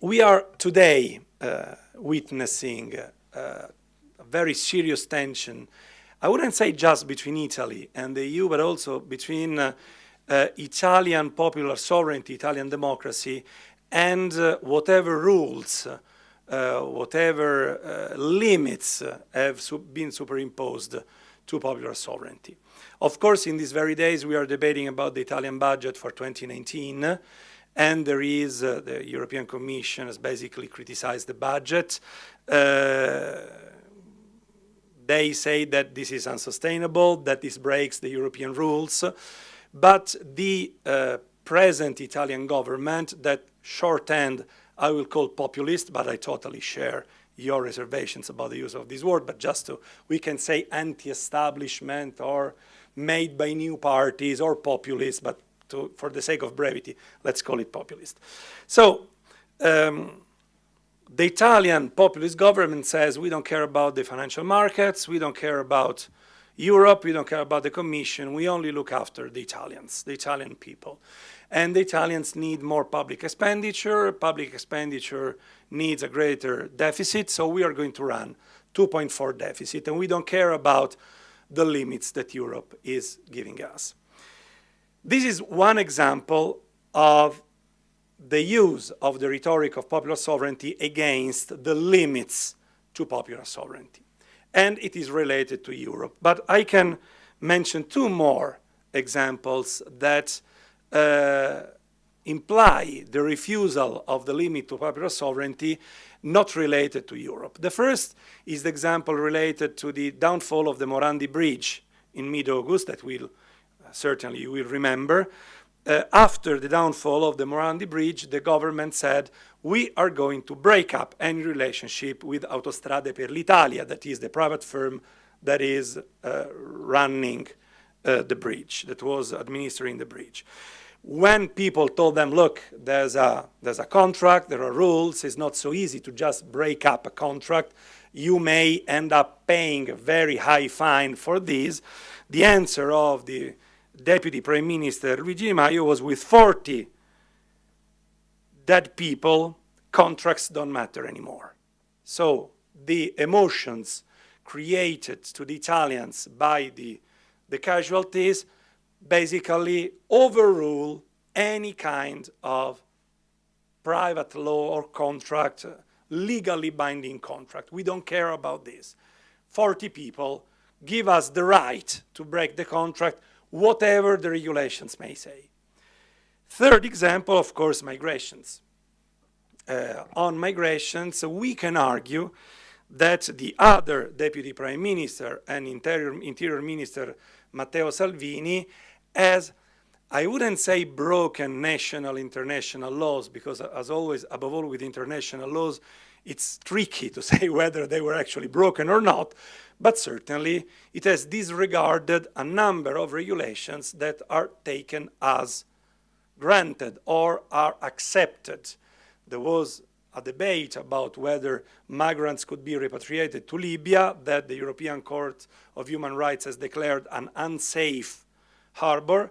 we are today uh, witnessing uh, a very serious tension, I wouldn't say just between Italy and the EU, but also between uh, uh, Italian popular sovereignty, Italian democracy, and uh, whatever rules, uh, whatever limits have su been superimposed to popular sovereignty. Of course, in these very days, we are debating about the Italian budget for 2019, and there is, uh, the European Commission has basically criticized the budget. Uh, they say that this is unsustainable, that this breaks the European rules, but the uh, present Italian government, that shorthand I will call populist, but I totally share your reservations about the use of this word, but just to, we can say anti-establishment or made by new parties or populist, but to, for the sake of brevity, let's call it populist. So um, the Italian populist government says we don't care about the financial markets, we don't care about Europe, we don't care about the Commission, we only look after the Italians, the Italian people. And the Italians need more public expenditure, public expenditure needs a greater deficit, so we are going to run 2.4 deficit, and we don't care about the limits that Europe is giving us. This is one example of the use of the rhetoric of popular sovereignty against the limits to popular sovereignty. And it is related to Europe. But I can mention two more examples that uh, imply the refusal of the limit to popular sovereignty not related to Europe. The first is the example related to the downfall of the Morandi Bridge in mid-August that will certainly you will remember, uh, after the downfall of the Morandi Bridge, the government said, we are going to break up any relationship with Autostrade per l'Italia, that is the private firm that is uh, running uh, the bridge, that was administering the bridge. When people told them, look, there's a, there's a contract, there are rules, it's not so easy to just break up a contract, you may end up paying a very high fine for this, the answer of the Deputy Prime Minister Luigi Di Maio was with 40 dead people, contracts don't matter anymore. So the emotions created to the Italians by the, the casualties basically overrule any kind of private law or contract, legally binding contract. We don't care about this. 40 people give us the right to break the contract whatever the regulations may say. Third example, of course, migrations. Uh, on migrations, we can argue that the other Deputy Prime Minister and Interior, Interior Minister, Matteo Salvini, has, I wouldn't say broken national, international laws, because as always, above all with international laws, it's tricky to say whether they were actually broken or not, but certainly it has disregarded a number of regulations that are taken as granted or are accepted. There was a debate about whether migrants could be repatriated to Libya that the European Court of Human Rights has declared an unsafe harbor,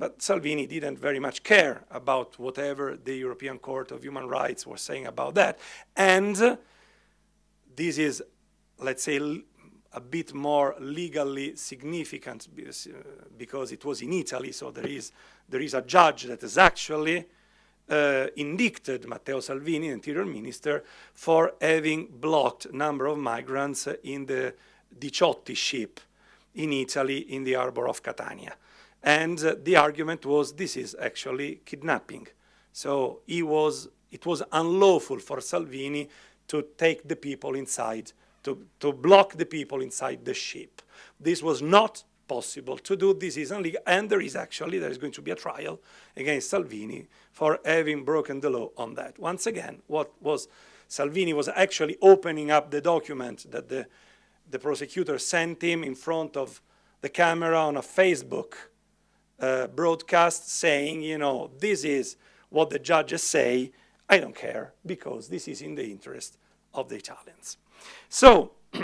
but Salvini didn't very much care about whatever the European Court of Human Rights was saying about that. And this is, let's say, a bit more legally significant because, uh, it was in Italy, so there is, there is a judge that has actually uh, indicted Matteo Salvini, Interior Minister, for having blocked number of migrants in the Diciotti ship in Italy in the harbor of Catania. And uh, the argument was this is actually kidnapping. So he was, it was unlawful for Salvini to take the people inside to, to block the people inside the ship. This was not possible to do. This is illegal, and there is actually, there is going to be a trial against Salvini for having broken the law on that. Once again, what was Salvini was actually opening up the document that the, the prosecutor sent him in front of the camera on a Facebook uh, broadcast saying, you know, this is what the judges say, I don't care, because this is in the interest of the Italians. So,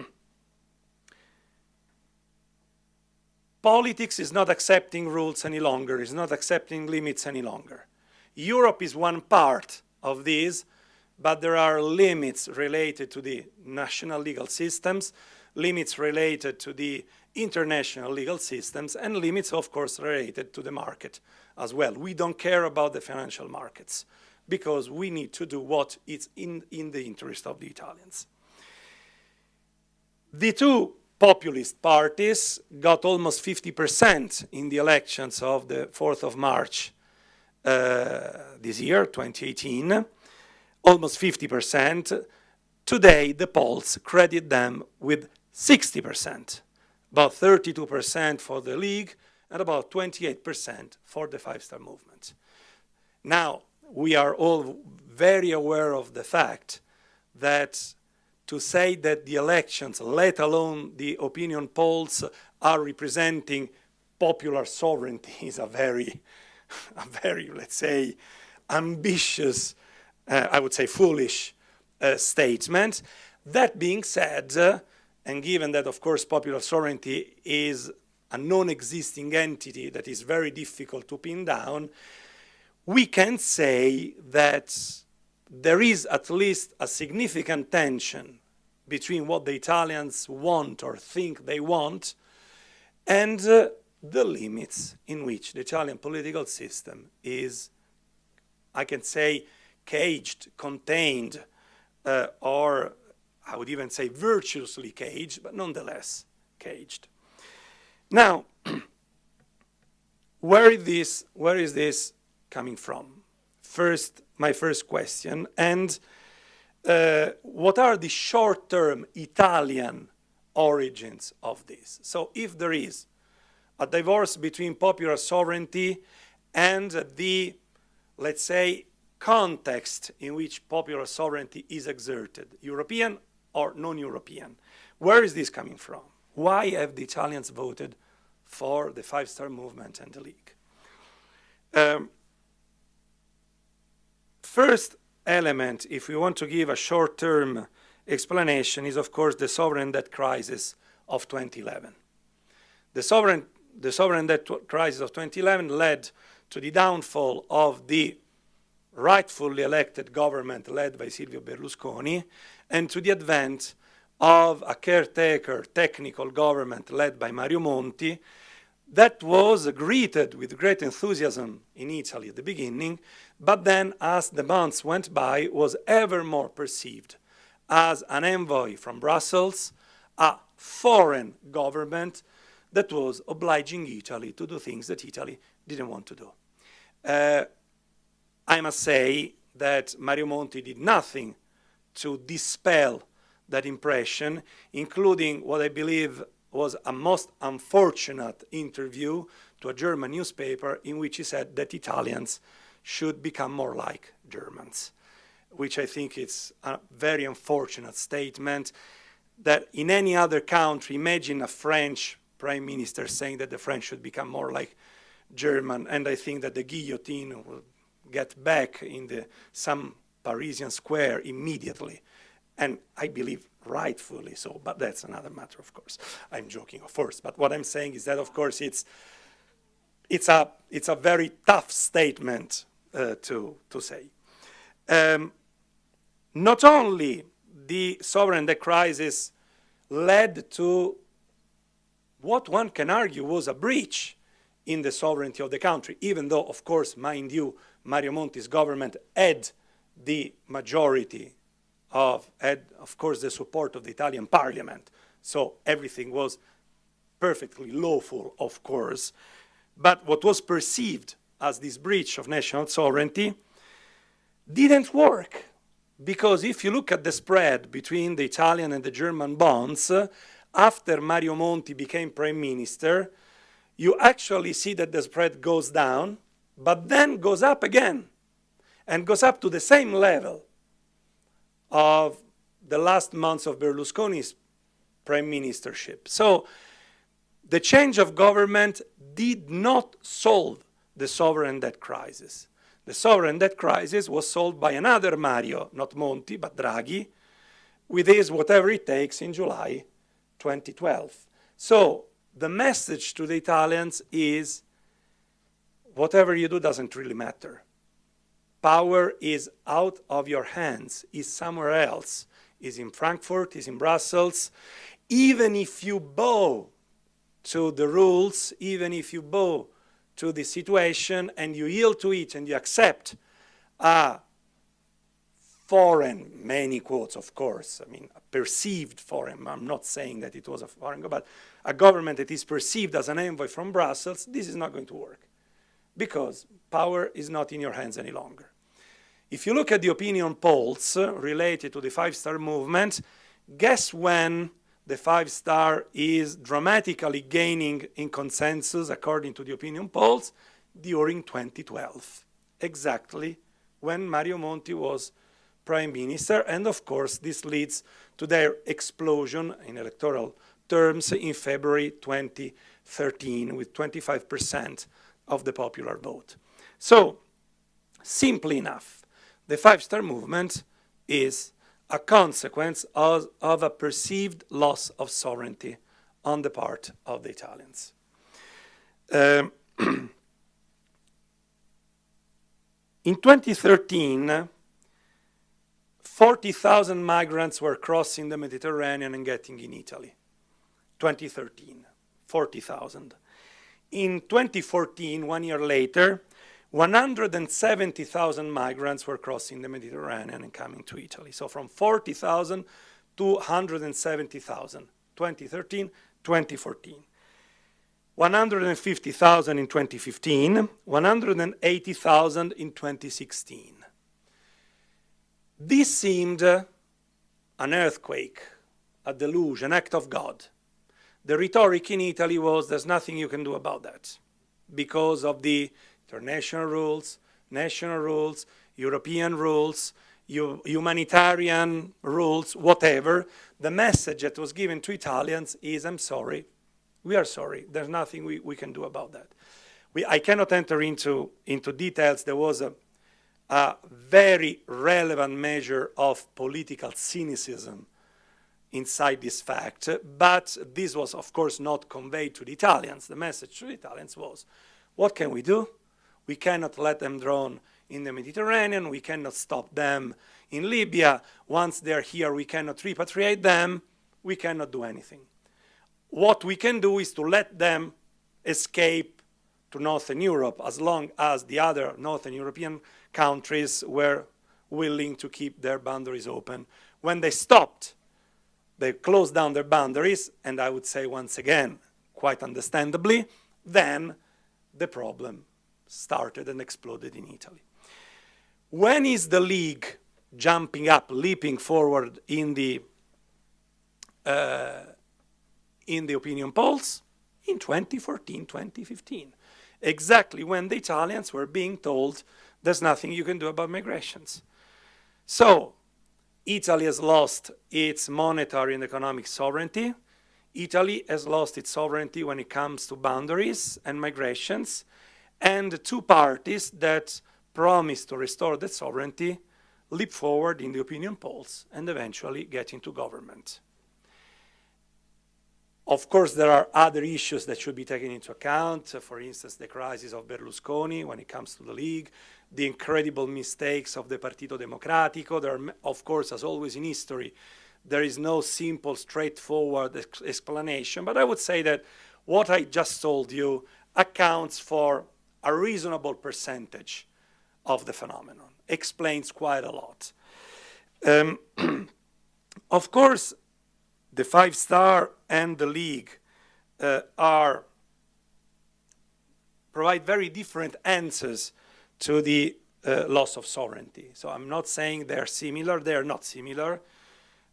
politics is not accepting rules any longer, is not accepting limits any longer. Europe is one part of this, but there are limits related to the national legal systems, limits related to the international legal systems, and limits, of course, related to the market as well. We don't care about the financial markets because we need to do what is in, in the interest of the Italians. The two populist parties got almost 50% in the elections of the 4th of March uh, this year, 2018, almost 50%. Today, the polls credit them with 60%, about 32% for the League and about 28% for the Five Star Movement. Now, we are all very aware of the fact that to say that the elections, let alone the opinion polls, are representing popular sovereignty is a very, a very, let's say, ambitious, uh, I would say foolish uh, statement. That being said, uh, and given that, of course, popular sovereignty is a non-existing entity that is very difficult to pin down, we can say that there is at least a significant tension between what the Italians want or think they want and uh, the limits in which the Italian political system is, I can say, caged, contained, uh, or I would even say virtuously caged, but nonetheless caged. Now, where is this, where is this coming from? First, my first question, and uh, what are the short-term Italian origins of this? So if there is a divorce between popular sovereignty and the, let's say, context in which popular sovereignty is exerted, European or non-European, where is this coming from? Why have the Italians voted for the Five-Star Movement and the League? Um, first element, if we want to give a short-term explanation, is of course the sovereign debt crisis of 2011. The sovereign, the sovereign debt crisis of 2011 led to the downfall of the rightfully elected government led by Silvio Berlusconi and to the advent of a caretaker technical government led by Mario Monti that was greeted with great enthusiasm in Italy at the beginning, but then as the months went by was ever more perceived as an envoy from Brussels, a foreign government that was obliging Italy to do things that Italy didn't want to do. Uh, I must say that Mario Monti did nothing to dispel that impression, including what I believe was a most unfortunate interview to a German newspaper in which he said that Italians should become more like Germans, which I think is a very unfortunate statement that in any other country, imagine a French prime minister saying that the French should become more like German, and I think that the guillotine will get back in the, some Parisian square immediately. And I believe rightfully so, but that's another matter, of course. I'm joking, of course. But what I'm saying is that, of course, it's, it's, a, it's a very tough statement uh, to, to say. Um, not only the sovereign debt crisis led to what one can argue was a breach in the sovereignty of the country, even though, of course, mind you, Mario Monti's government had the majority of, had, of course, the support of the Italian parliament. So everything was perfectly lawful, of course. But what was perceived as this breach of national sovereignty didn't work. Because if you look at the spread between the Italian and the German bonds, uh, after Mario Monti became prime minister, you actually see that the spread goes down but then goes up again and goes up to the same level of the last months of Berlusconi's prime ministership. So the change of government did not solve the sovereign debt crisis. The sovereign debt crisis was solved by another Mario, not Monti, but Draghi, with his whatever it takes in July 2012. So the message to the Italians is whatever you do doesn't really matter. Power is out of your hands, is somewhere else, is in Frankfurt, is in Brussels. Even if you bow to the rules, even if you bow to the situation and you yield to it and you accept a foreign, many quotes of course, I mean perceived foreign, I'm not saying that it was a foreign, but a government that is perceived as an envoy from Brussels, this is not going to work because power is not in your hands any longer. If you look at the opinion polls uh, related to the five-star movement, guess when the five-star is dramatically gaining in consensus according to the opinion polls during 2012, exactly when Mario Monti was prime minister. And of course, this leads to their explosion in electoral terms in February 2013 with 25% of the popular vote. So, simply enough, the five-star movement is a consequence of, of, a perceived loss of sovereignty on the part of the Italians. Um, in 2013, 40,000 migrants were crossing the Mediterranean and getting in Italy. 2013, 40,000. In 2014, one year later, 170,000 migrants were crossing the Mediterranean and coming to Italy. So from 40,000 to 170,000, 2013, 2014. 150,000 in 2015, 180,000 in 2016. This seemed an earthquake, a deluge, an act of God. The rhetoric in Italy was, there's nothing you can do about that because of the international rules, national rules, European rules, humanitarian rules, whatever. The message that was given to Italians is, I'm sorry, we are sorry, there's nothing we, we can do about that. We, I cannot enter into, into details. There was a, a very relevant measure of political cynicism inside this fact, but this was of course not conveyed to the Italians. The message to the Italians was, what can we do? We cannot let them drown in the Mediterranean, we cannot stop them in Libya. Once they're here, we cannot repatriate them, we cannot do anything. What we can do is to let them escape to Northern Europe as long as the other Northern European countries were willing to keep their boundaries open. When they stopped they closed down their boundaries, and I would say once again, quite understandably, then the problem started and exploded in Italy. When is the league jumping up, leaping forward in the uh, in the opinion polls? In 2014, 2015, exactly when the Italians were being told there's nothing you can do about migrations. So Italy has lost its monetary and economic sovereignty. Italy has lost its sovereignty when it comes to boundaries and migrations. And the two parties that promised to restore that sovereignty leap forward in the opinion polls and eventually get into government. Of course, there are other issues that should be taken into account. For instance, the crisis of Berlusconi when it comes to the League, the incredible mistakes of the Partito Democratico. There are, of course, as always in history, there is no simple, straightforward explanation. But I would say that what I just told you accounts for a reasonable percentage of the phenomenon, explains quite a lot. Um, of course, the five star and the league uh, are provide very different answers to the uh, loss of sovereignty. So I'm not saying they're similar, they're not similar.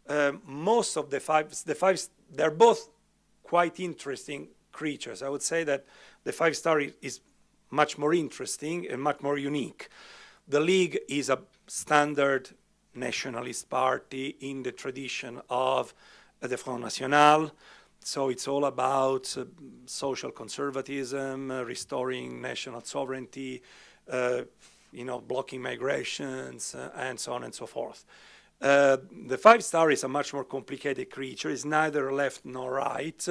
Um, most of the five, the five, they're both quite interesting creatures. I would say that the five star is much more interesting and much more unique. The League is a standard nationalist party in the tradition of the Front National. So it's all about uh, social conservatism, uh, restoring national sovereignty, uh, you know, blocking migrations, uh, and so on and so forth. Uh, the five star is a much more complicated creature. It's neither left nor right.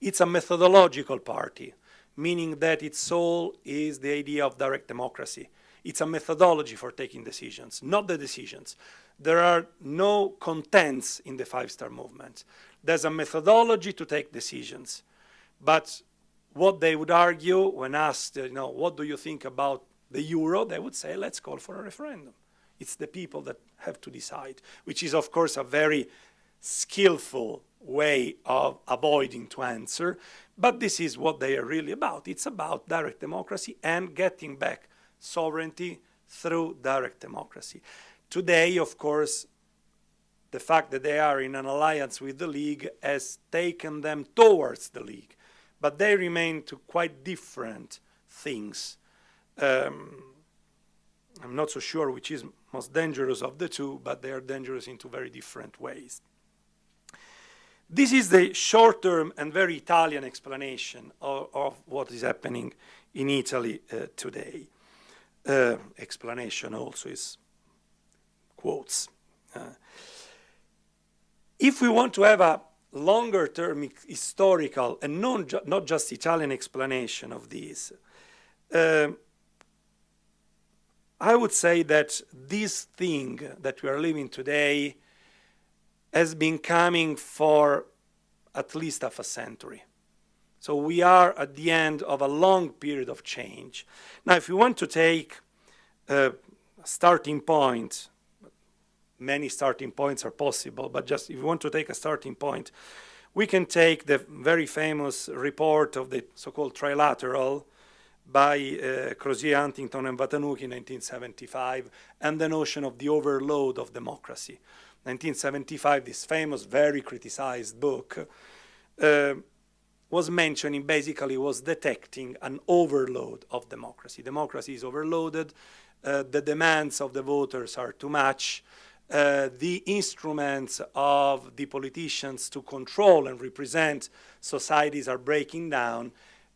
It's a methodological party, meaning that its soul is the idea of direct democracy. It's a methodology for taking decisions, not the decisions. There are no contents in the five-star movement. There's a methodology to take decisions. But what they would argue when asked, you know, what do you think about the euro, they would say, let's call for a referendum. It's the people that have to decide, which is, of course, a very skillful way of avoiding to answer, but this is what they are really about. It's about direct democracy and getting back sovereignty through direct democracy. Today, of course, the fact that they are in an alliance with the League has taken them towards the League, but they remain to quite different things. Um, I'm not so sure which is most dangerous of the two, but they are dangerous in two very different ways. This is the short-term and very Italian explanation of, of, what is happening in Italy uh, today. Uh, explanation also is quotes. Uh, if we want to have a longer-term historical and non ju not just Italian explanation of this, uh, I would say that this thing that we are living today has been coming for at least half a century. So we are at the end of a long period of change. Now, if you want to take a starting point, many starting points are possible, but just if you want to take a starting point, we can take the very famous report of the so-called trilateral by uh, Crozier, Huntington, and Watanuki in 1975, and the notion of the overload of democracy. 1975, this famous, very criticized book, uh, was mentioning, basically was detecting an overload of democracy. Democracy is overloaded, uh, the demands of the voters are too much, uh, the instruments of the politicians to control and represent societies are breaking down.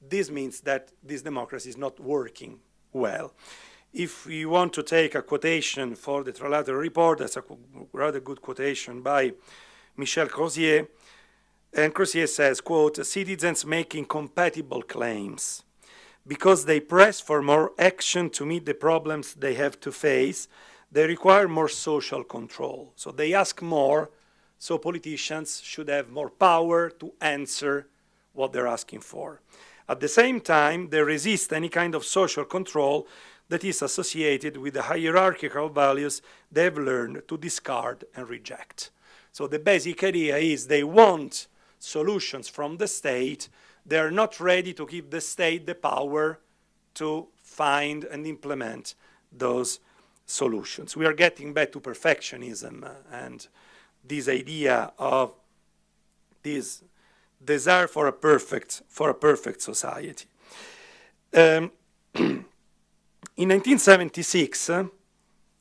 This means that this democracy is not working well if we want to take a quotation for the trilateral report, that's a rather good quotation by Michel Crozier, and Crozier says, quote, citizens making compatible claims because they press for more action to meet the problems they have to face, they require more social control. So they ask more, so politicians should have more power to answer what they're asking for. At the same time, they resist any kind of social control that is associated with the hierarchical values they've learned to discard and reject. So the basic idea is they want solutions from the state. They're not ready to give the state the power to find and implement those solutions. We are getting back to perfectionism and this idea of this desire for a perfect, for a perfect society. Um, In 1976,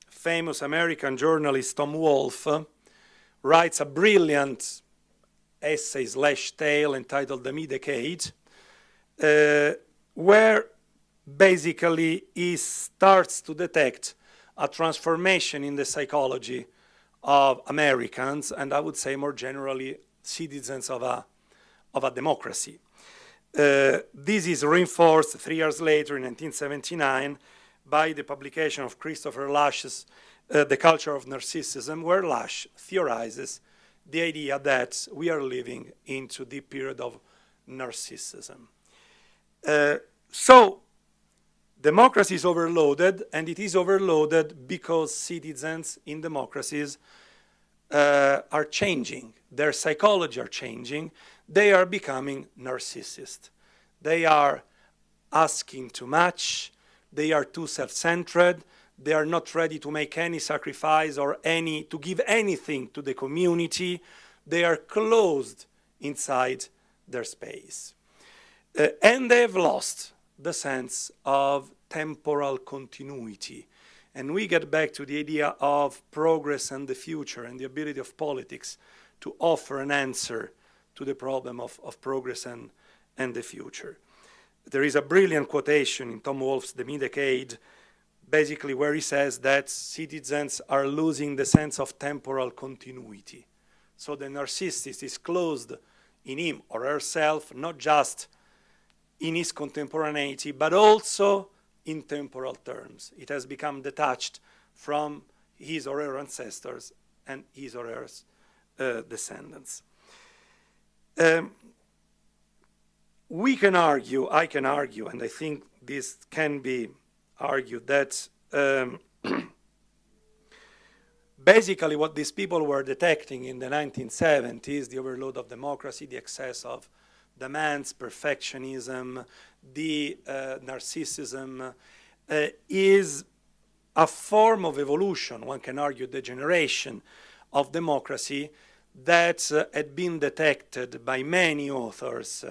famous American journalist Tom Wolfe writes a brilliant essay slash tale entitled The Me-Decade, uh, where basically he starts to detect a transformation in the psychology of Americans, and I would say more generally citizens of a, of a democracy. Uh, this is reinforced three years later in 1979 by the publication of Christopher Lasch's uh, The Culture of Narcissism, where Lasch theorizes the idea that we are living into the period of narcissism. Uh, so, democracy is overloaded, and it is overloaded because citizens in democracies uh, are changing. Their psychology are changing. They are becoming narcissist. They are asking too much. They are too self-centered. They are not ready to make any sacrifice or any, to give anything to the community. They are closed inside their space. Uh, and they have lost the sense of temporal continuity. And we get back to the idea of progress and the future and the ability of politics to offer an answer to the problem of, of progress and, and the future there is a brilliant quotation in Tom Wolfe's The Me-Decade, basically where he says that citizens are losing the sense of temporal continuity. So the narcissist is closed in him or herself, not just in his contemporaneity, but also in temporal terms. It has become detached from his or her ancestors and his or her uh, descendants. Um, we can argue, I can argue, and I think this can be argued, that um, basically what these people were detecting in the 1970s, the overload of democracy, the excess of demands, perfectionism, the uh, narcissism, uh, is a form of evolution, one can argue degeneration of democracy that uh, had been detected by many authors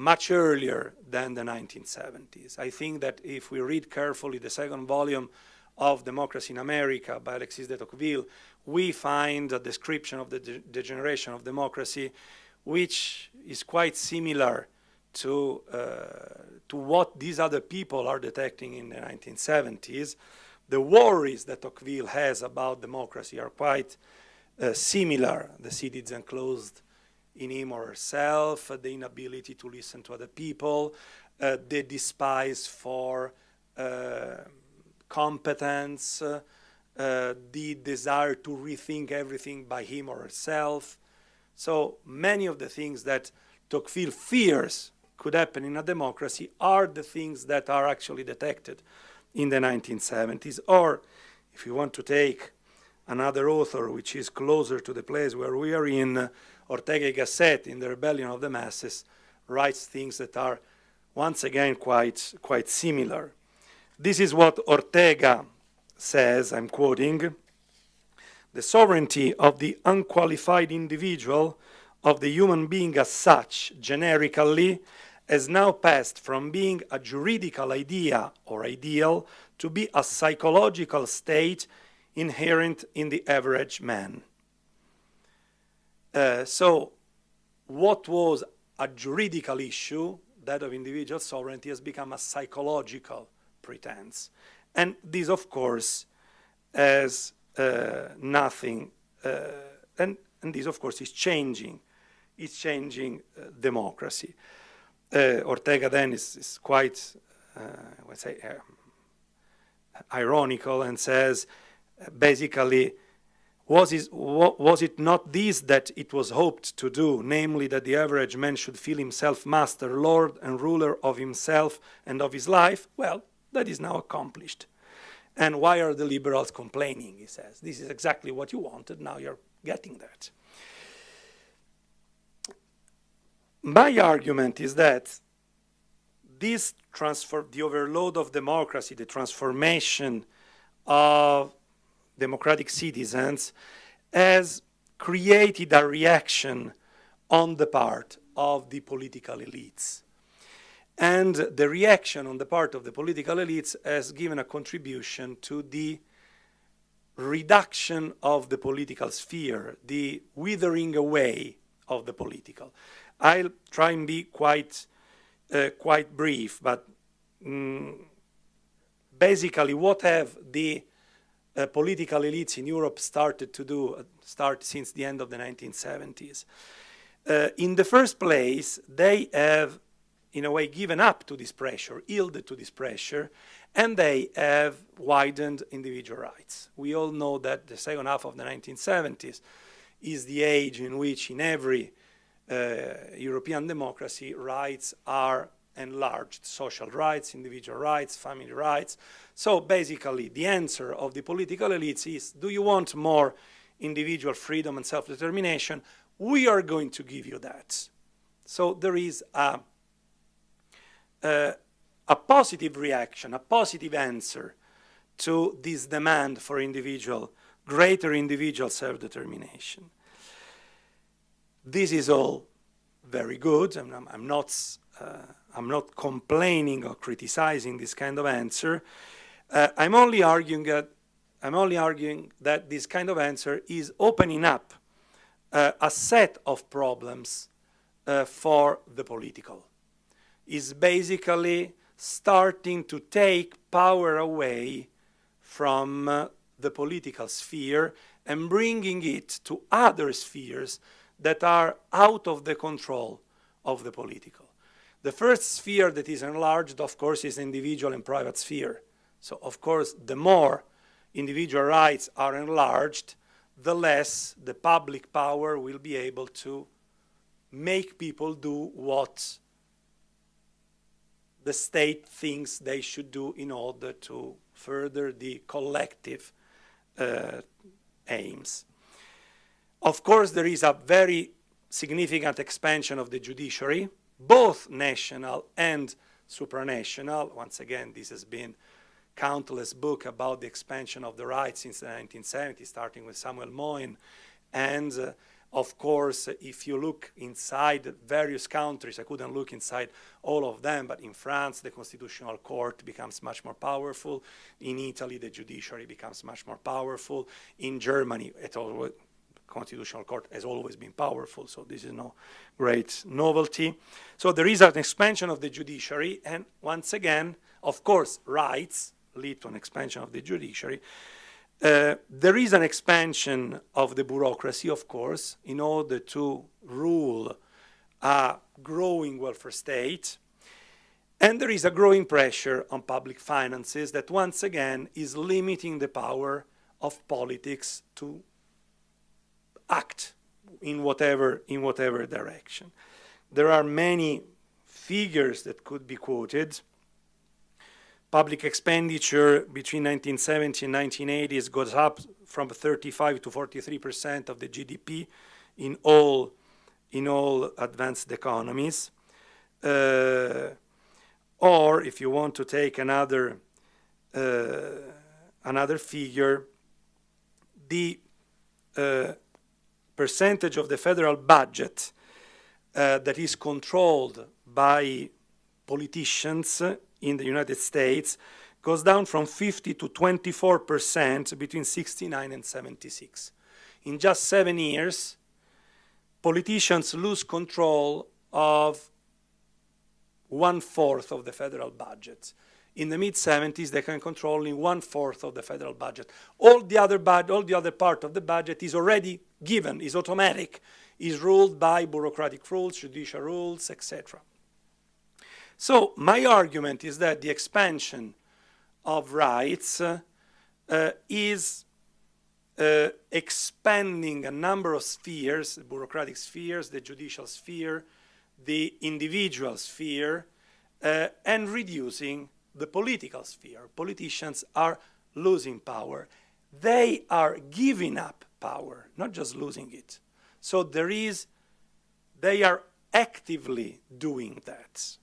much earlier than the 1970s. I think that if we read carefully the second volume of Democracy in America by Alexis de Tocqueville, we find a description of the de degeneration of democracy which is quite similar to, uh, to what these other people are detecting in the 1970s. The worries that Tocqueville has about democracy are quite uh, similar. The citizen closed in him or herself, uh, the inability to listen to other people, uh, the despise for uh, competence, the desire to rethink everything by him or herself. So many of the things that Tocqueville fears could happen in a democracy are the things that are actually detected in the 1970s. Or if you want to take another author which is closer to the place where we are in, Ortega y Gasset in The Rebellion of the Masses writes things that are once again quite, quite similar. This is what Ortega says, I'm quoting, the sovereignty of the unqualified individual, of the human being as such, generically, has now passed from being a juridical idea or ideal to be a psychological state inherent in the average man. Uh, so what was a juridical issue, that of individual sovereignty, has become a psychological pretense. And this, of course, has uh, nothing, uh, and, and, this, of course, is changing. It's changing uh, democracy. Uh, Ortega then is, is quite, let's say, ironical and says, basically, was, was it not this that it was hoped to do, namely that the average man should feel himself master, lord and ruler of himself and of his life? Well, that is now accomplished. And why are the liberals complaining, he says. This is exactly what you wanted, now you're getting that. My argument is that this transfer, the overload of democracy, the transformation of democratic citizens has created a reaction on the part of the political elites. And the reaction on the part of the political elites has given a contribution to the reduction of the political sphere, the withering away of the political. I'll try and be quite, uh, quite brief, but mm, basically what have the uh, political elites in Europe started to do, uh, start since the end of the 1970s. Uh, in the first place, they have, in a way, given up to this pressure, yielded to this pressure, and they have widened individual rights. We all know that the second half of the 1970s is the age in which in every uh, European democracy rights are enlarged social rights, individual rights, family rights. So basically the answer of the political elites is, do you want more individual freedom and self-determination? We are going to give you that. So there is a, a, a positive reaction, a positive answer to this demand for individual, greater individual self-determination. This is all very good. I'm, I'm not uh, I'm not complaining or criticizing this kind of answer. Uh, I'm only arguing that I'm only arguing that this kind of answer is opening up uh, a set of problems uh, for the political. Is basically starting to take power away from uh, the political sphere and bringing it to other spheres that are out of the control of the political. The first sphere that is enlarged, of course, is the individual and private sphere. So, of course, the more individual rights are enlarged, the less the public power will be able to make people do what the state thinks they should do in order to further the collective uh, aims. Of course, there is a very significant expansion of the judiciary, both national and supranational. Once again, this has been countless book about the expansion of the rights since the 1970s, starting with Samuel Moyn. And uh, of course, if you look inside various countries, I couldn't look inside all of them, but in France, the constitutional court becomes much more powerful. In Italy, the judiciary becomes much more powerful. In Germany, it always, constitutional court has always been powerful, so this is no great novelty. So there is an expansion of the judiciary, and once again, of course, rights lead to an expansion of the judiciary. Uh, there is an expansion of the bureaucracy, of course, in order to rule a growing welfare state. And there is a growing pressure on public finances that once again is limiting the power of politics to act in whatever, in whatever direction. There are many figures that could be quoted. Public expenditure between 1970 and 1980 goes up from 35 to 43 percent of the GDP in all in all advanced economies. Uh, or if you want to take another uh, another figure, the uh, percentage of the federal budget uh, that is controlled by politicians in the United States goes down from 50 to 24 percent between 69 and 76. In just seven years, politicians lose control of one-fourth of the federal budget. In the mid-70s, they can control only one-fourth of the federal budget. All the, other all the other part of the budget is already given, is automatic, is ruled by bureaucratic rules, judicial rules, etc. So my argument is that the expansion of rights uh, uh, is uh, expanding a number of spheres, the bureaucratic spheres, the judicial sphere, the individual sphere, uh, and reducing the political sphere. Politicians are losing power. They are giving up power, not just losing it. So there is, they are actively doing that.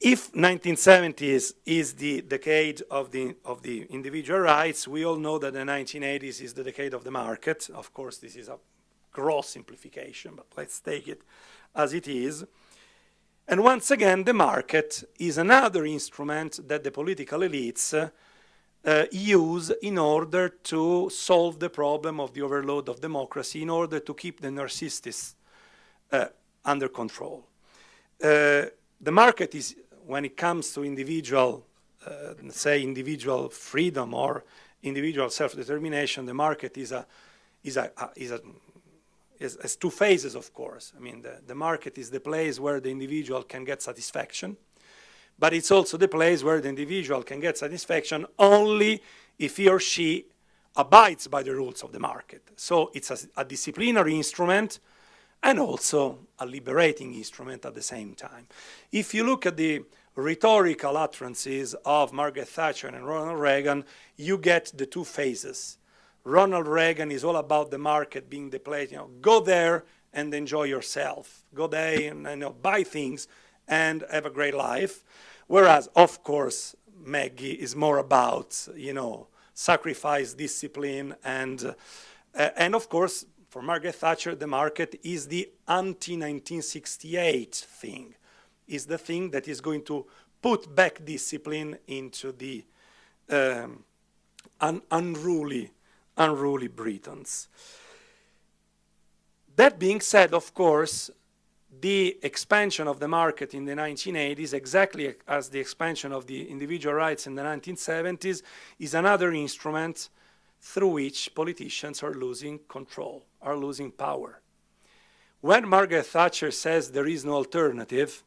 If 1970s is the decade of the, of the individual rights, we all know that the 1980s is the decade of the market. Of course, this is a gross simplification, but let's take it as it is. And once again, the market is another instrument that the political elites uh, use in order to solve the problem of the overload of democracy, in order to keep the narcissists uh, under control. Uh, the market is when it comes to individual, uh, say, individual freedom or individual self-determination, the market is a, is a, is a is, has two phases, of course. I mean, the, the market is the place where the individual can get satisfaction, but it's also the place where the individual can get satisfaction only if he or she abides by the rules of the market. So it's a, a disciplinary instrument and also a liberating instrument at the same time. If you look at the rhetorical utterances of Margaret Thatcher and Ronald Reagan, you get the two phases. Ronald Reagan is all about the market being the place, you know, go there and enjoy yourself. Go there and you know, buy things and have a great life. Whereas, of course, Maggie is more about, you know, sacrifice, discipline, and, uh, and of course, for Margaret Thatcher, the market is the anti-1968 thing is the thing that is going to put back discipline into the um, un unruly, unruly Britons. That being said, of course, the expansion of the market in the 1980s, exactly as the expansion of the individual rights in the 1970s, is another instrument through which politicians are losing control, are losing power. when Margaret Thatcher says there is no alternative,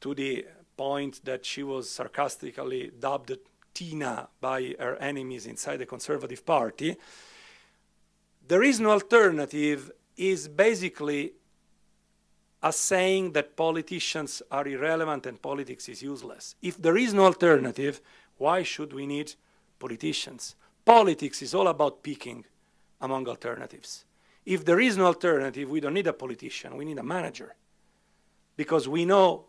to the point that she was sarcastically dubbed Tina by her enemies inside the Conservative Party, there is no alternative is basically a saying that politicians are irrelevant and politics is useless. If there is no alternative, why should we need politicians? Politics is all about picking among alternatives. If there is no alternative, we don't need a politician, we need a manager. Because we know,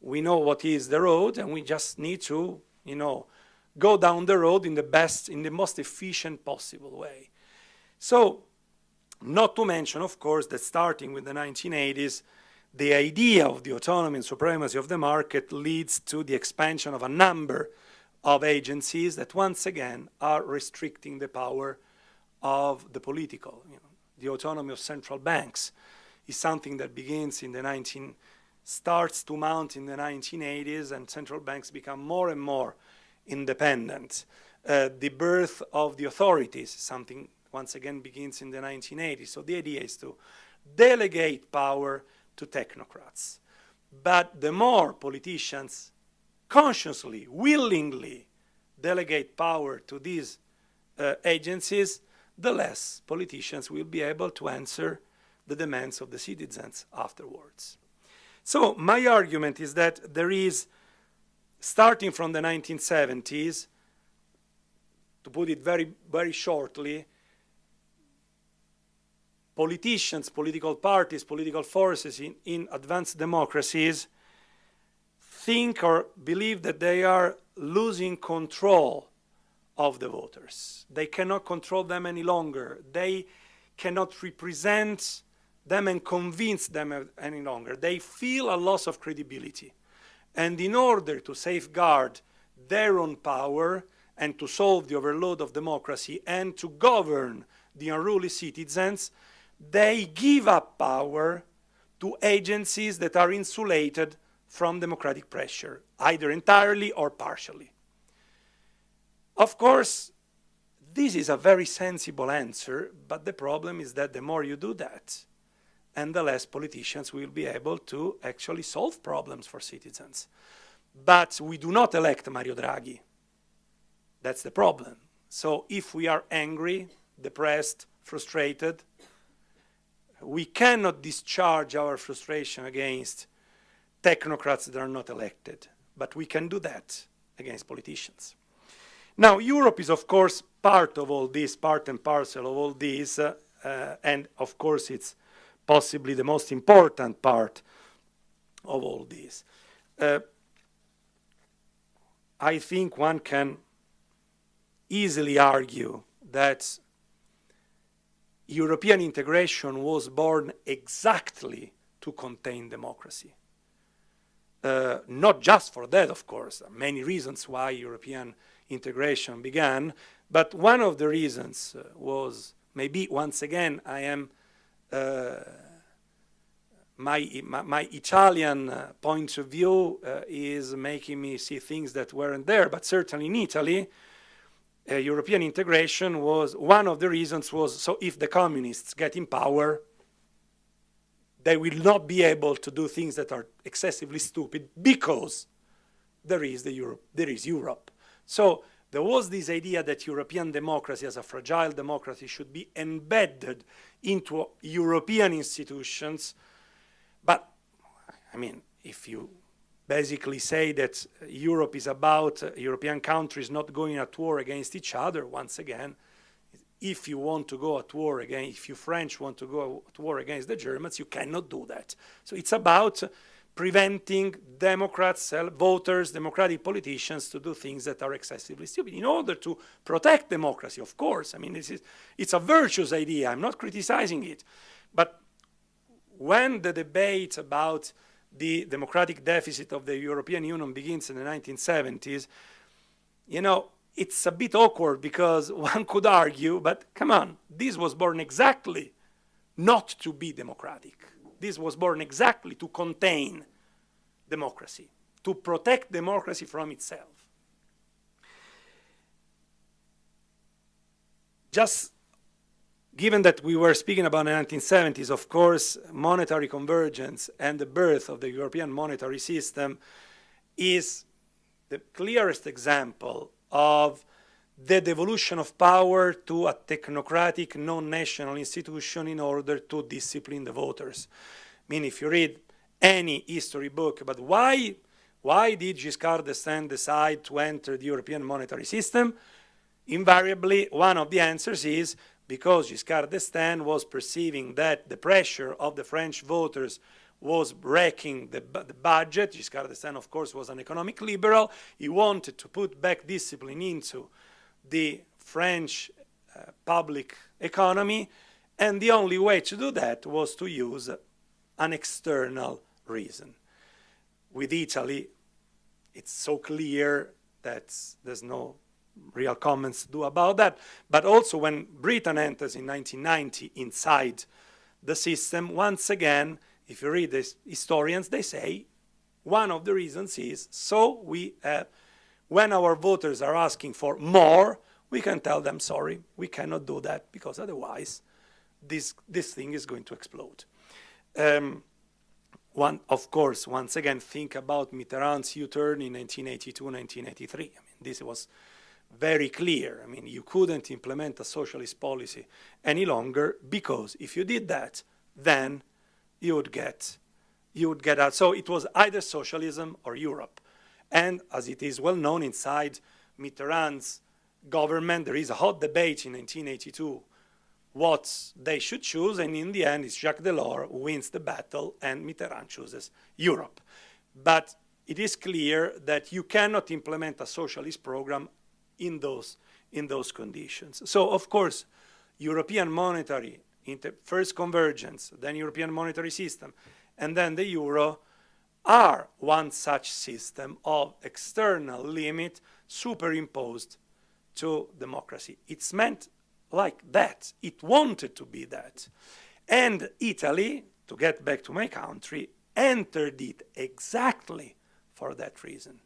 we know what is the road and we just need to, you know, go down the road in the best, in the most efficient possible way. So, not to mention, of course, that starting with the 1980s, the idea of the autonomy and supremacy of the market leads to the expansion of a number of agencies that once again are restricting the power of the political. You know, the autonomy of central banks is something that begins in the 19, starts to mount in the 1980s and central banks become more and more independent. Uh, the birth of the authorities, something once again begins in the 1980s. So the idea is to delegate power to technocrats. But the more politicians consciously, willingly delegate power to these uh, agencies, the less politicians will be able to answer the demands of the citizens afterwards. So my argument is that there is, starting from the 1970s, to put it very, very shortly, politicians, political parties, political forces in, in advanced democracies think or believe that they are losing control of the voters. They cannot control them any longer. They cannot represent them and convince them any longer. They feel a loss of credibility. And in order to safeguard their own power and to solve the overload of democracy and to govern the unruly citizens, they give up power to agencies that are insulated from democratic pressure, either entirely or partially. Of course, this is a very sensible answer, but the problem is that the more you do that, and the less politicians will be able to actually solve problems for citizens. But we do not elect Mario Draghi. That's the problem. So if we are angry, depressed, frustrated, we cannot discharge our frustration against technocrats that are not elected, but we can do that against politicians. Now, Europe is, of course, part of all this, part and parcel of all this, uh, uh, and of course, it's possibly the most important part of all this. Uh, I think one can easily argue that European integration was born exactly to contain democracy. Uh, not just for that, of course, many reasons why European integration began. But one of the reasons uh, was maybe once again I am uh, my, my, Italian uh, point of view uh, is making me see things that weren't there, but certainly in Italy, uh, European integration was one of the reasons was so if the communists get in power, they will not be able to do things that are excessively stupid because there is the Europe, there is Europe. So there was this idea that European democracy as a fragile democracy should be embedded into European institutions. But, I mean, if you basically say that Europe is about uh, European countries not going at war against each other, once again, if you want to go at war again, if you French want to go at war against the Germans, you cannot do that. So it's about preventing Democrats, voters, democratic politicians to do things that are excessively stupid in order to protect democracy, of course. I mean, this is, it's a virtuous idea. I'm not criticizing it. But when the debate about the democratic deficit of the European Union begins in the 1970s, you know, it's a bit awkward because one could argue, but come on, this was born exactly not to be democratic this was born exactly to contain democracy, to protect democracy from itself. Just given that we were speaking about the 1970s, of course, monetary convergence and the birth of the European monetary system is the clearest example of the devolution of power to a technocratic, non-national institution in order to discipline the voters. I mean, if you read any history book about why, why did Giscard d'Estaing decide to enter the European monetary system, invariably one of the answers is because Giscard d'Estaing was perceiving that the pressure of the French voters was wrecking the, the, budget. Giscard d'Estaing, of course, was an economic liberal. He wanted to put back discipline into the French uh, public economy, and the only way to do that was to use an external reason. With Italy, it's so clear that there's no real comments to do about that. But also when Britain enters in 1990 inside the system, once again, if you read the historians, they say one of the reasons is so we have, when our voters are asking for more, we can tell them, sorry, we cannot do that because otherwise this, this thing is going to explode. Um, one, of course, once again, think about Mitterrand's U-turn in 1982, 1983. I mean, this was very clear. I mean, you couldn't implement a socialist policy any longer because if you did that, then you would get, you would get out. So it was either socialism or Europe. And as it is well known inside Mitterrand's government, there is a hot debate in 1982 what they should choose, and in the end, it's Jacques Delors who wins the battle, and Mitterrand chooses Europe. But it is clear that you cannot implement a socialist program in those, in those conditions. So, of course, European monetary, first convergence, then European monetary system, and then the euro are one such system of external limit superimposed to democracy. It's meant like that. It wanted to be that. And Italy, to get back to my country, entered it exactly for that reason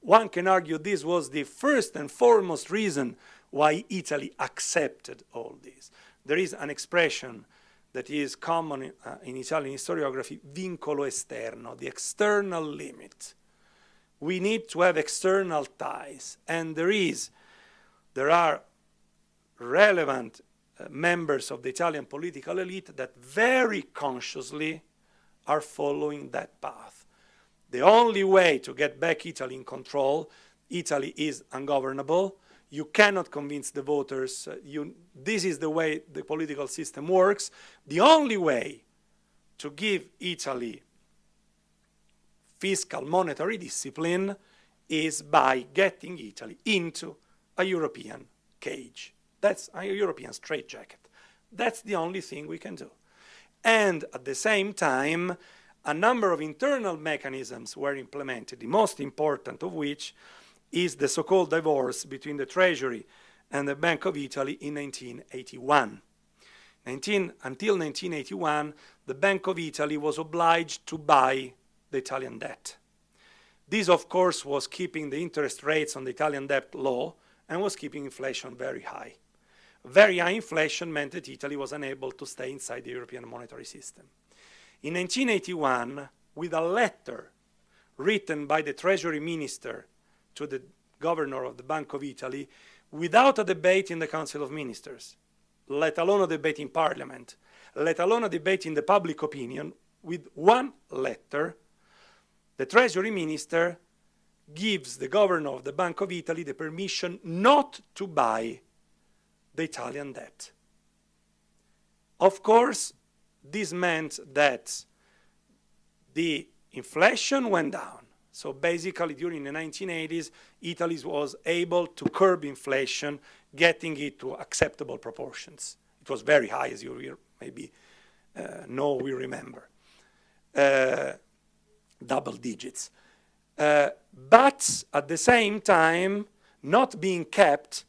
one can argue this was the first and foremost reason why Italy accepted all this. There is an expression that is common in, uh, in Italian historiography, vincolo esterno, the external limit. We need to have external ties, and there is, there are relevant uh, members of the Italian political elite that very consciously are following that path. The only way to get back Italy in control, Italy is ungovernable. You cannot convince the voters. Uh, you, this is the way the political system works. The only way to give Italy fiscal monetary discipline is by getting Italy into a European cage. That's a European straitjacket. That's the only thing we can do. And at the same time, a number of internal mechanisms were implemented, the most important of which is the so-called divorce between the Treasury and the Bank of Italy in 1981. 19, until 1981, the Bank of Italy was obliged to buy the Italian debt. This, of course, was keeping the interest rates on the Italian debt low and was keeping inflation very high. Very high inflation meant that Italy was unable to stay inside the European monetary system. In 1981, with a letter written by the Treasury Minister to the governor of the Bank of Italy, without a debate in the Council of Ministers, let alone a debate in Parliament, let alone a debate in the public opinion, with one letter, the Treasury Minister gives the governor of the Bank of Italy the permission not to buy the Italian debt. Of course, this meant that the inflation went down. So basically, during the 1980s, Italy was able to curb inflation, getting it to acceptable proportions. It was very high, as you maybe uh, know, we remember. Uh, double digits. Uh, but at the same time, not being kept,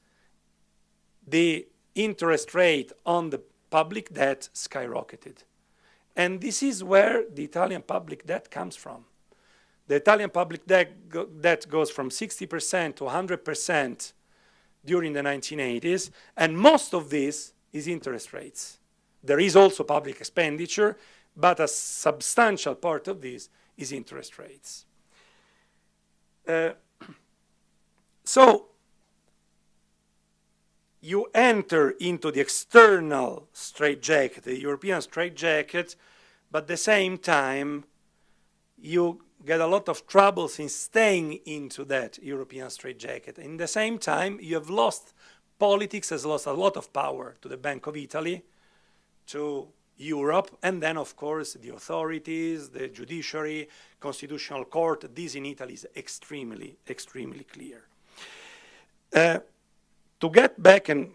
the interest rate on the public debt skyrocketed. And this is where the Italian public debt comes from. The Italian public debt, go, debt goes from 60% to 100% during the 1980s, and most of this is interest rates. There is also public expenditure, but a substantial part of this is interest rates. Uh, so you enter into the external straitjacket, the European straitjacket, but at the same time you get a lot of troubles in staying into that European straitjacket. In the same time, you have lost, politics has lost a lot of power to the Bank of Italy, to Europe, and then, of course, the authorities, the judiciary, constitutional court. This in Italy is extremely, extremely clear. Uh, to get back and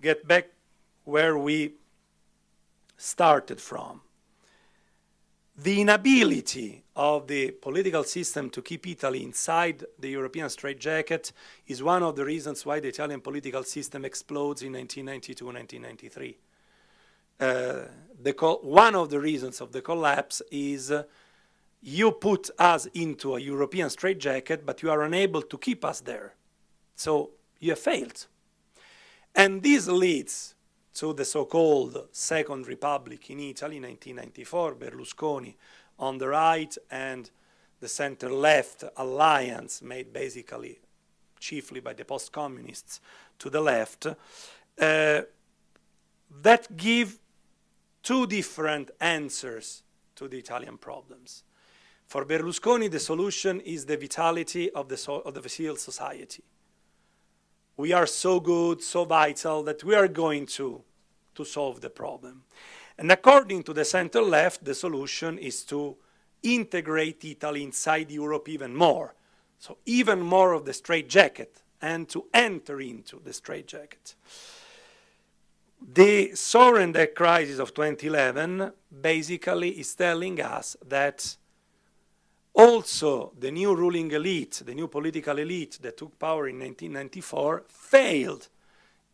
get back where we started from, the inability of the political system to keep Italy inside the European straitjacket is one of the reasons why the Italian political system explodes in 1992-1993. Uh, one of the reasons of the collapse is uh, you put us into a European straitjacket, but you are unable to keep us there. So you have failed. And this leads to the so-called Second Republic in Italy, 1994, Berlusconi on the right and the center-left alliance made basically chiefly by the post-communists to the left, uh, that give two different answers to the Italian problems. For Berlusconi, the solution is the vitality of the, so of the civil society we are so good, so vital that we are going to, to solve the problem. And according to the center left, the solution is to integrate Italy inside Europe even more. So even more of the straitjacket and to enter into the straitjacket. The sovereign debt crisis of 2011 basically is telling us that also, the new ruling elite, the new political elite that took power in 1994 failed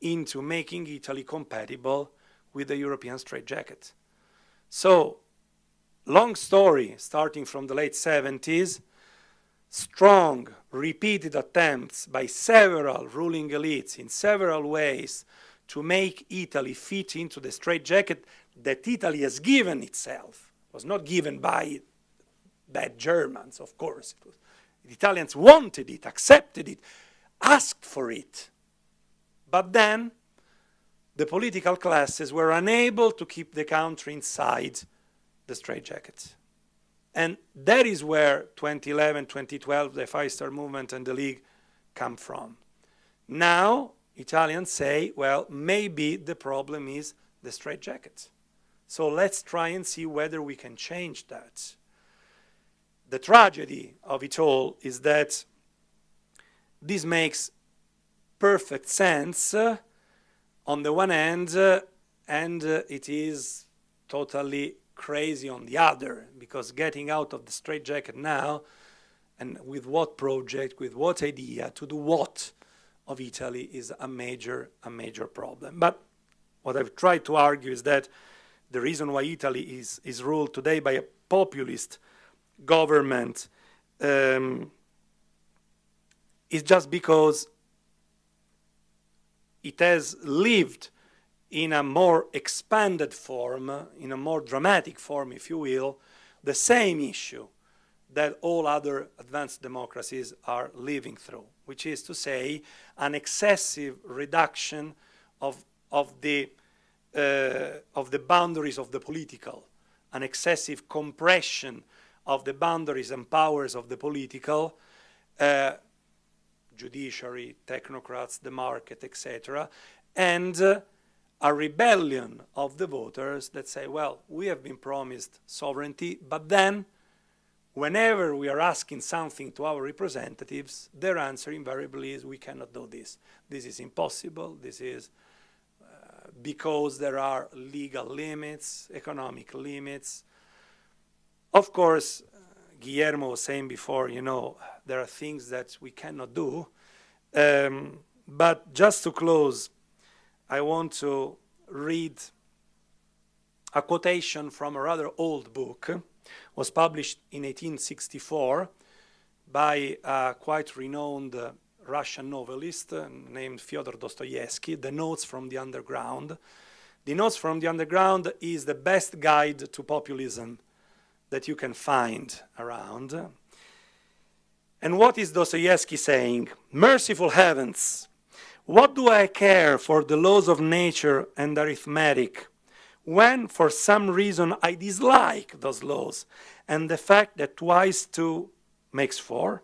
into making Italy compatible with the European straitjacket. So, long story, starting from the late 70s, strong, repeated attempts by several ruling elites in several ways to make Italy fit into the straitjacket that Italy has given itself, was not given by bad Germans, of course. the Italians wanted it, accepted it, asked for it. But then the political classes were unable to keep the country inside the straitjacket. And that is where 2011, 2012, the Five Star Movement and the League come from. Now, Italians say, well, maybe the problem is the straitjacket. So let's try and see whether we can change that the tragedy of it all is that this makes perfect sense uh, on the one hand uh, and uh, it is totally crazy on the other because getting out of the straitjacket now and with what project, with what idea, to do what of Italy is a major, a major problem. But what I've tried to argue is that the reason why Italy is, is ruled today by a populist government um, is just because it has lived in a more expanded form, in a more dramatic form, if you will, the same issue that all other advanced democracies are living through, which is to say an excessive reduction of, of, the, uh, of the boundaries of the political, an excessive compression of the boundaries and powers of the political, uh, judiciary, technocrats, the market, etc., and uh, a rebellion of the voters that say, well, we have been promised sovereignty, but then whenever we are asking something to our representatives, their answer invariably is, we cannot do this. This is impossible. This is uh, because there are legal limits, economic limits, of course, Guillermo was saying before, you know, there are things that we cannot do. Um, but just to close, I want to read a quotation from a rather old book. It was published in 1864 by a quite renowned uh, Russian novelist uh, named Fyodor Dostoevsky, The Notes from the Underground. The Notes from the Underground is the best guide to populism that you can find around. And what is Dostoevsky saying? Merciful heavens, what do I care for the laws of nature and arithmetic when for some reason I dislike those laws and the fact that twice two makes four?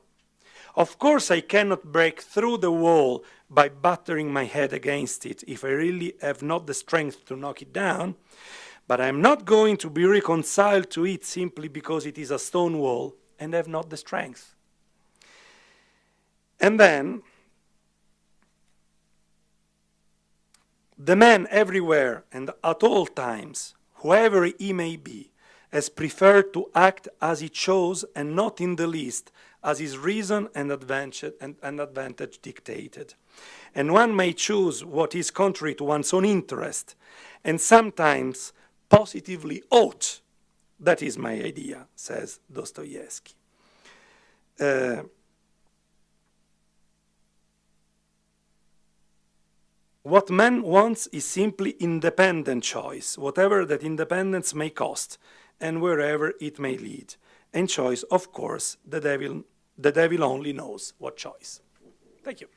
Of course I cannot break through the wall by battering my head against it if I really have not the strength to knock it down, but I am not going to be reconciled to it simply because it is a stone wall and have not the strength. And then, the man everywhere and at all times, whoever he may be, has preferred to act as he chose and not in the least as his reason and advantage, and, and advantage dictated. And one may choose what is contrary to one's own interest, and sometimes positively ought. That is my idea, says Dostoevsky. Uh, what man wants is simply independent choice, whatever that independence may cost, and wherever it may lead. And choice, of course, the devil, the devil only knows what choice. Thank you.